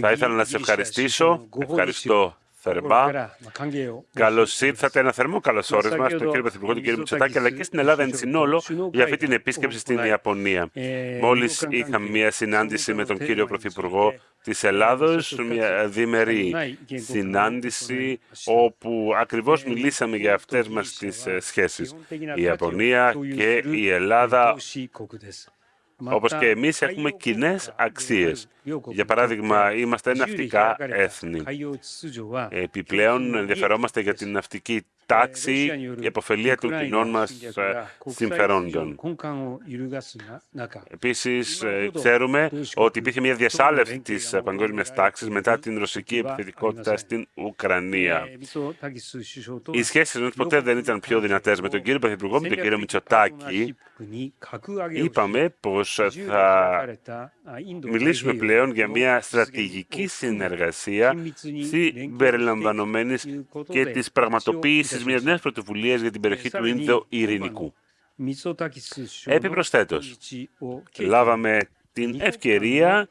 Θα ήθελα να σε ευχαριστήσω. Ευχαριστώ θερμά. Καλώ ήρθατε. Ένα θερμό καλώ όρισμα στον κύριο Πρωθυπουργό, τον κύριο Μητσοτάκη, αλλά και στην Ελλάδα εν συνόλο για αυτή την επίσκεψη στην Ιαπωνία. Μόλι είχαμε μια συνάντηση με τον κύριο Πρωθυπουργό τη Ελλάδο, μια διμερή συνάντηση, όπου ακριβώ μιλήσαμε για αυτέ μα τι σχέσει. Η Ιαπωνία και η Ελλάδα όπως και εμείς έχουμε κοινές αξίες. Για παράδειγμα, είμαστε ναυτικά έθνη. Επιπλέον, ενδιαφερόμαστε για την ναυτική τάξη και επωφελία των κοινών μας ε, συμφερόντων. Επίσης, ε, ξέρουμε ότι υπήρχε μια διασάλευση της παγκόσμιας τάξης μετά την ρωσική επιθετικότητα στην Ουκρανία. Οι σχέσεις μας ποτέ δεν ήταν πιο δυνατές. Με τον κύριο Πρωθυπουργό, με τον κύριο Μητσοτάκη, είπαμε πως θα μιλήσουμε πλέον για μια στρατηγική συνεργασία συμπεριλαμβανομένης και της πραγματοποίησης μιας νέας πρωτοβουλίας για την περιοχή του Ίνδο Ειρηνικού. Επιπροσθέτως, λάβαμε την ευκαιρία,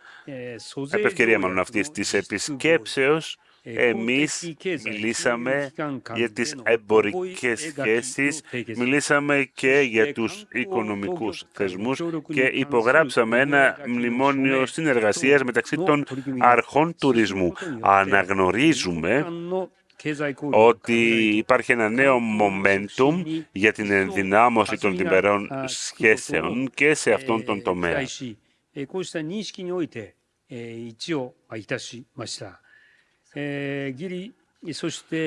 επευκαιρία μάλλον αυτής της επισκέψεως, εμείς μιλήσαμε για τις εμπορικές σχέσεις, μιλήσαμε και για τους οικονομικούς θεσμούς και υπογράψαμε ένα μνημόνιο συνεργασίας μεταξύ των αρχών τουρισμού. Αναγνωρίζουμε ότι υπάρχει ένα νέο momentum για την ενδυνάμωση των διμερών σχέσεων και σε αυτόν τον τομέα.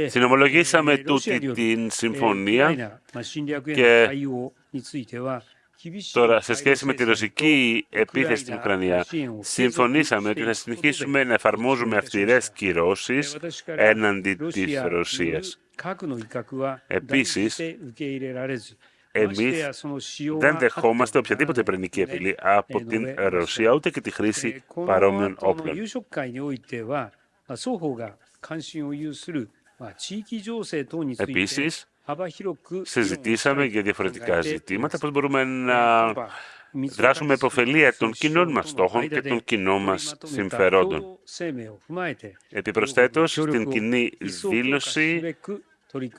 Συνομολογήσαμε τούτη την συμφωνία και Τώρα, σε σχέση με τη ρωσική επίθεση στην Ουκρανία, συμφωνήσαμε ότι θα συνεχίσουμε να εφαρμόζουμε αυστηρές κυρώσεις έναντι της Ρωσίας. Επίσης, εμείς δεν δεχόμαστε οποιαδήποτε πρενική απειλή από την Ρωσία, ούτε και τη χρήση παρόμοιων όπλων. Επίσης, συζητήσαμε για διαφορετικά ζητήματα, πώς μπορούμε να δράσουμε υποφελία των κοινών μας στόχων και των κοινών μας συμφερόντων. Επιπροσθέτως, στην κοινή δήλωση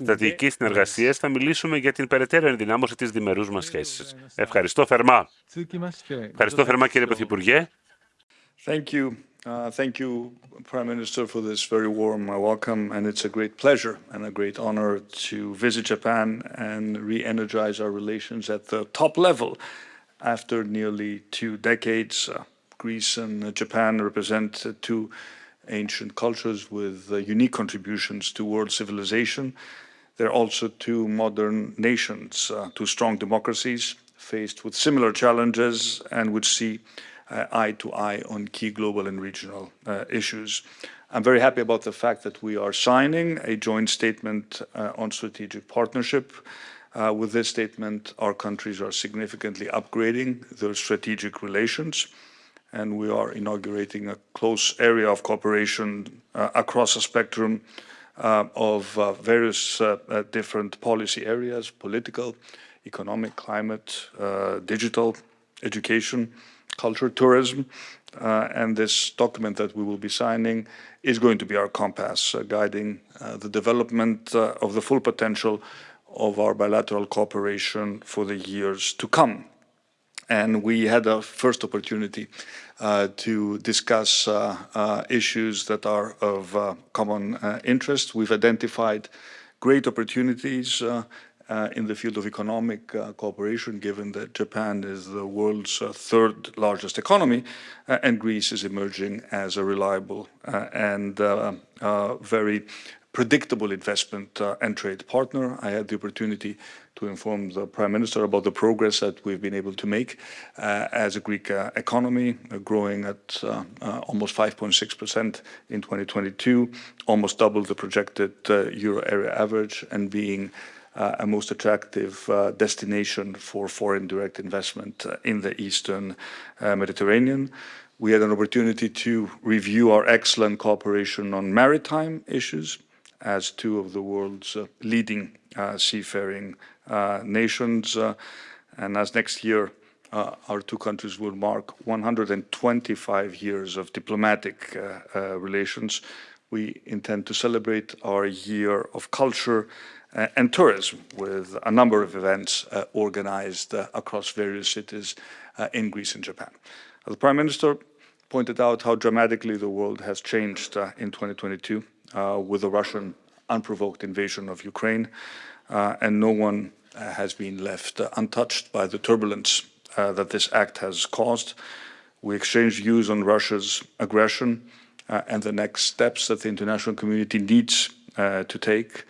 στρατηγική συνεργασία θα μιλήσουμε για την περαιτέρω ενδυνάμωση της διμερούς μας σχέσης. Ευχαριστώ θερμά. Ευχαριστώ θερμά κύριε Πρωθυπουργέ. Thank you. Uh, thank you, Prime Minister, for this very warm uh, welcome, and it's a great pleasure and a great honor to visit Japan and re-energize our relations at the top level. After nearly two decades, uh, Greece and Japan represent two ancient cultures with unique contributions to world civilization. They're also two modern nations, two strong democracies faced with similar challenges and which see uh, Uh, eye to eye on key global and regional uh, issues. I'm very happy about the fact that we are signing a joint statement uh, on strategic partnership. Uh, with this statement, our countries are significantly upgrading their strategic relations, and we are inaugurating a close area of cooperation uh, across a spectrum of various different policy areas, political, economic, climate, digital, education, culture, tourism, uh, and this document that we will be signing is going to be our compass, uh, guiding uh, the development uh, of the full potential of our bilateral cooperation for the years to come. And we had a first opportunity uh, to discuss uh, issues that are of common interest. We've identified great opportunities uh, in the field of economic uh, cooperation, given that Japan is the world's uh, third largest economy, uh, and Greece is emerging as a reliable uh, and uh, very predictable investment and trade partner. I had the opportunity to inform the Prime Minister about the progress that we've been able to make as a Greek economy, growing at almost 5.6% in 2022, almost double the projected euro area average, and being a most attractive uh, destination for foreign direct investment uh, in the Eastern Mediterranean. We had an opportunity to review our excellent cooperation on maritime issues as two of the world's leading seafaring nations. and as next year uh, our two countries will mark 125 years of diplomatic uh, uh, relations. We intend to celebrate our year of culture uh, and tourism with a number of events uh, organized uh, across various cities in Greece and Japan. The Prime Minister pointed out how dramatically the world has changed in 2022 with the Russian unprovoked invasion of Ukraine, and no one has been left untouched by the turbulence uh, that this act has caused. We exchanged views on Russia's aggression uh, and the next steps that the international community needs uh, to take.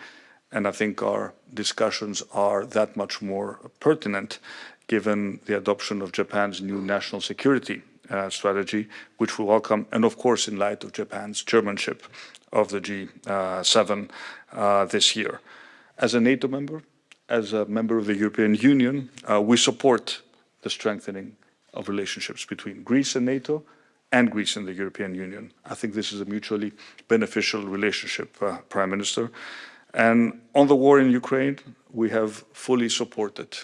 And I think our discussions are that much more pertinent given the adoption of Japan's new national security uh, strategy, which we welcome, and of course in light of Japan's chairmanship of the G7 uh, this year. As a NATO member, as a member of the European Union, uh, we support the strengthening of relationships between Greece and NATO and Greece in the European Union. I think this is a mutually beneficial relationship, uh, Prime Minister. And on the war in Ukraine, we have fully supported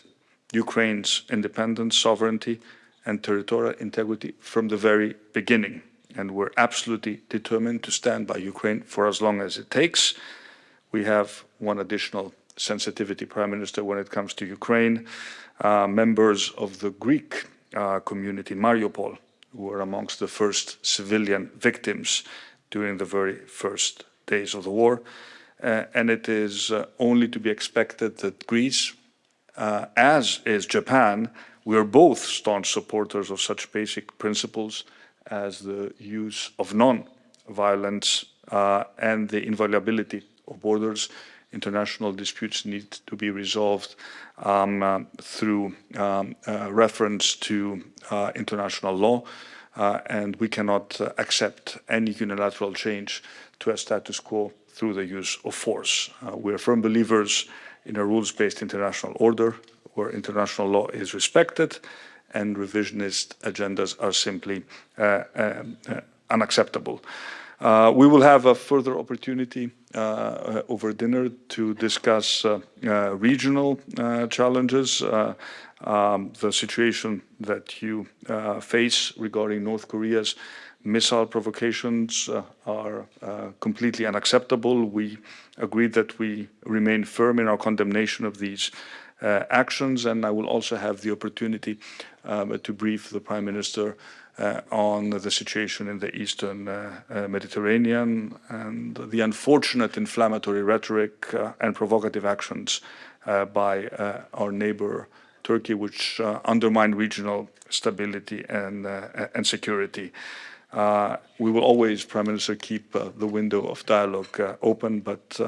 Ukraine's independence, sovereignty, and territorial integrity from the very beginning. And we're absolutely determined to stand by Ukraine for as long as it takes. We have one additional sensitivity, Prime Minister, when it comes to Ukraine. Uh, members of the Greek uh, community in Mariupol were amongst the first civilian victims during the very first days of the war. Uh, and it is uh, only to be expected that Greece, uh, as is Japan, we are both staunch supporters of such basic principles as the use of non-violence uh, and the inviolability of borders international disputes need to be resolved um, uh, through um, uh, reference to uh, international law, uh, and we cannot uh, accept any unilateral change to a status quo through the use of force. We are firm believers in a rules-based international order where international law is respected and revisionist agendas are simply unacceptable. We will have a further opportunity uh, over dinner to discuss uh, regional challenges, um, the situation that you face regarding North Korea's missile provocations uh, are uh, completely unacceptable. We agreed that we remain firm in our condemnation of these uh, actions, and I will also have the opportunity um, to brief the Prime Minister uh, on the situation in the eastern uh, uh, Mediterranean and the unfortunate inflammatory rhetoric and provocative actions by our neighbor Turkey, which undermine regional stability and, and security. Uh, we will always, Prime Minister, keep uh, the window of dialogue uh, open, but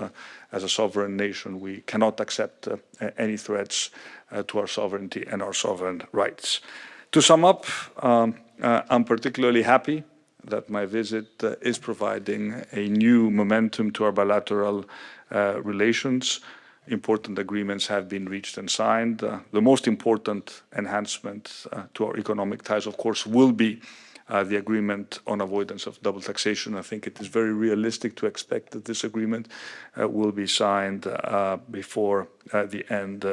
as a sovereign nation, we cannot accept any threats to our sovereignty and our sovereign rights. To sum up, um, uh, I'm particularly happy that my visit uh, is providing a new momentum to our bilateral uh, relations. Important agreements have been reached and signed. Uh, the most important enhancement uh, to our economic ties, of course, will be uh, the agreement on avoidance of double taxation. I think it is very realistic to expect that this agreement will be signed before the end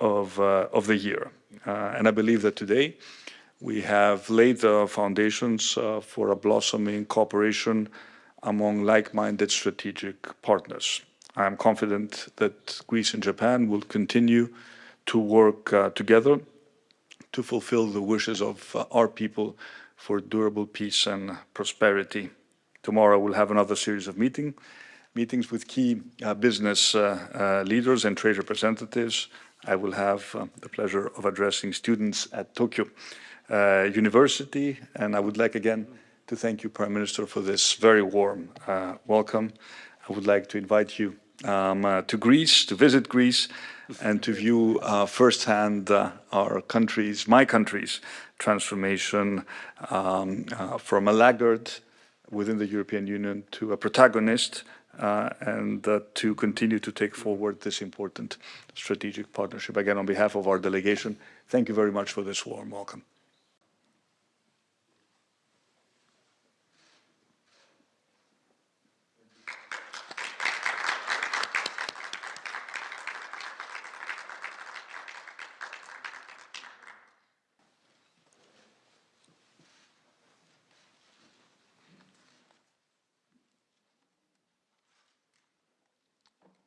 of, of the year. and I believe that today we have laid the foundations uh, for a blossoming cooperation among like-minded strategic partners. I am confident that Greece and Japan will continue to work uh, together to fulfill the wishes of uh, our people for durable peace and prosperity. Tomorrow we'll have another series of meeting, meetings with key uh, business uh, uh, leaders and trade representatives. I will have the pleasure of addressing students at Tokyo uh, University. And I would like again to thank you, Prime Minister, for this very warm uh, welcome. I would like to invite you um, uh, to Greece, to visit Greece, and to view uh, firsthand uh, our country's, my country's, transformation um, from a laggard within the European Union to a protagonist uh, and uh, to continue to take forward this important strategic partnership. Again, on behalf of our delegation, thank you very much for this warm welcome.